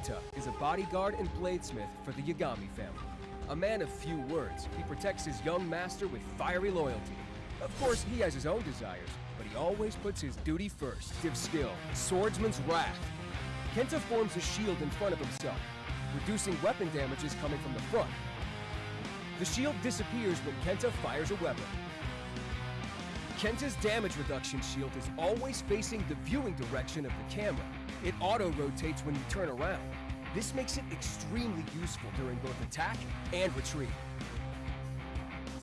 Kenta is a bodyguard and bladesmith for the Yagami family. A man of few words, he protects his young master with fiery loyalty. Of course, he has his own desires, but he always puts his duty first. Div skill, Swordsman's Wrath. Kenta forms a shield in front of himself, reducing weapon damages coming from the front. The shield disappears when Kenta fires a weapon. Kenta's damage reduction shield is always facing the viewing direction of the camera. It auto-rotates when you turn around. This makes it extremely useful during both attack and retreat.